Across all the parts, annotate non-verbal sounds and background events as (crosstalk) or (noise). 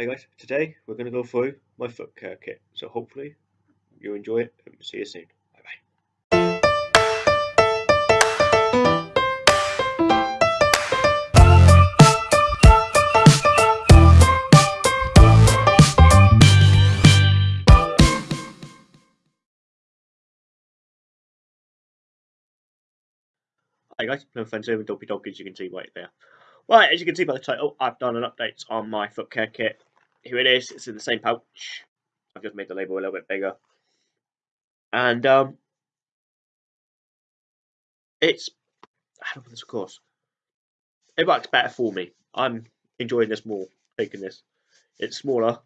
Hey guys, today we're going to go through my foot care kit, so hopefully you enjoy it and see you soon. Bye bye. Hi guys, no friends with Dopey Dog as you can see right there. Right, as you can see by the title, I've done an update on my foot care kit. Here it is, it's in the same pouch. I've just made the label a little bit bigger. And um it's I know this of course. It works better for me. I'm enjoying this more, taking this. It's smaller.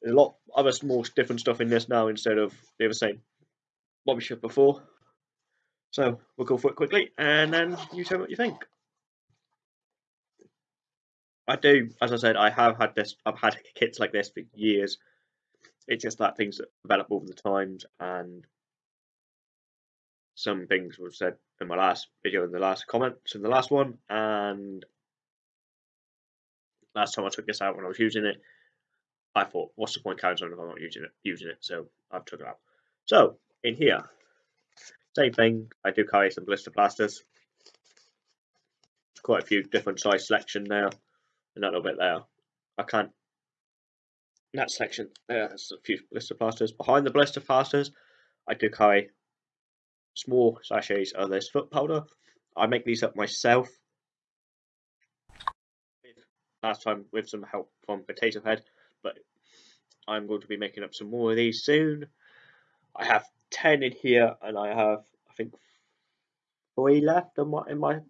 There's a lot other small different stuff in this now instead of the other same what we should before. So we'll go for it quickly and then you tell me what you think. I do, as I said, I have had this. I've had kits like this for years. It's just that things develop over the times, and some things were said in my last video, in the last comments, in the last one, and last time I took this out when I was using it, I thought, what's the point carrying on if I'm not using it? Using it, so I've took it out. So in here, same thing. I do carry some blister plasters. Quite a few different size selection there that little bit there. I can't. That section there, there's a few blister plasters. Behind the blister plasters, I do carry small sachets of this foot powder. I make these up myself. Last time with some help from Potato Head, but I'm going to be making up some more of these soon. I have 10 in here, and I have, I think, three left in my, in my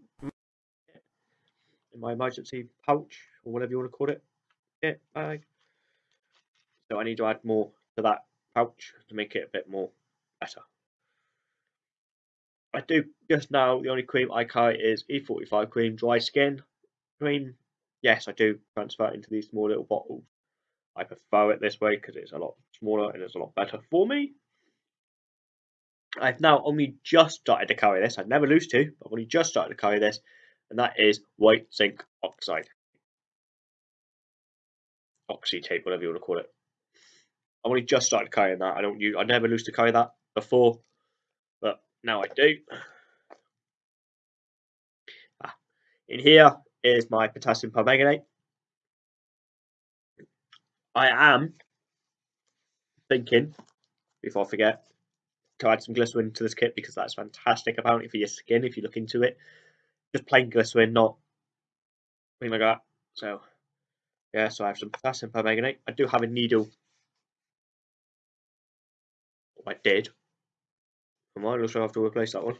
in my emergency pouch or whatever you want to call it. Yeah, bag. So I need to add more to that pouch to make it a bit more better. I do just now the only cream I carry is E45 cream dry skin cream. Yes, I do transfer it into these small little bottles. I prefer it this way because it's a lot smaller and it's a lot better for me. I've now only just started to carry this. I've never used to, but I've only just started to carry this and that is white zinc oxide. Oxy tape, whatever you want to call it. I've only just started carrying that. I don't use I never used to carry that before, but now I do. Ah. In here is my potassium permanganate. I am thinking, before I forget, to add some glycerin to this kit because that's fantastic apparently for your skin if you look into it just plain glycerin, not anything like that. So, yeah, so I have some potassium permanganate. I do have a needle. I did. I might also have to replace that one.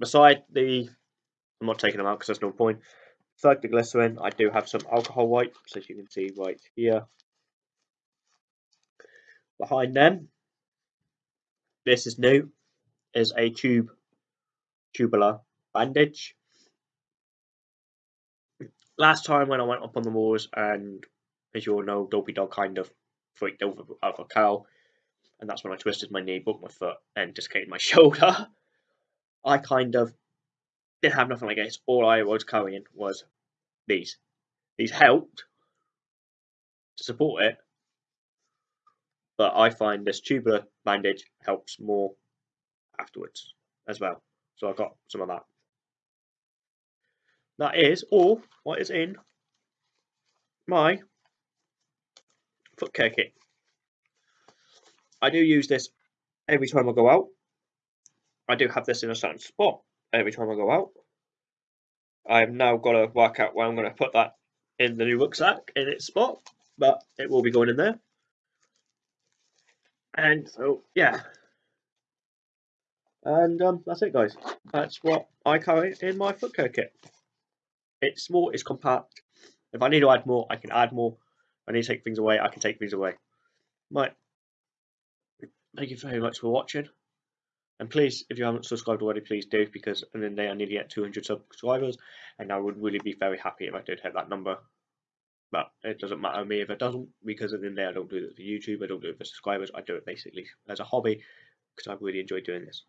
Beside the, I'm not taking them out because there's no point. Beside the glycerin, I do have some alcohol wipes, as you can see right here. Behind them, this is new, is a tube, tubular bandage. Last time when I went up on the moors, and as you all know, Dopey Dog kind of freaked over out of a cow, and that's when I twisted my knee, broke my foot, and dislocated my (laughs) shoulder. I kind of didn't have nothing like this. All I was carrying was these. These helped to support it, but I find this tubular bandage helps more afterwards as well. So I got some of that. That is all what is in my foot care kit. I do use this every time I go out. I do have this in a certain spot every time I go out. I've now got to work out where I'm going to put that in the new rucksack in its spot, but it will be going in there. And so, yeah. And um, that's it, guys. That's what I carry in my foot care kit. It's small, it's compact. If I need to add more, I can add more. If I need to take things away, I can take things away. Right. Thank you very much for watching. And please, if you haven't subscribed already, please do, because in the day I need to get 200 subscribers, and I would really be very happy if I did hit that number. But it doesn't matter to me if it doesn't, because in the I don't do it for YouTube, I don't do it for subscribers, I do it basically as a hobby, because I really enjoy doing this.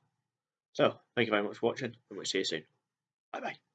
So, thank you very much for watching, and we'll see you soon. Bye bye.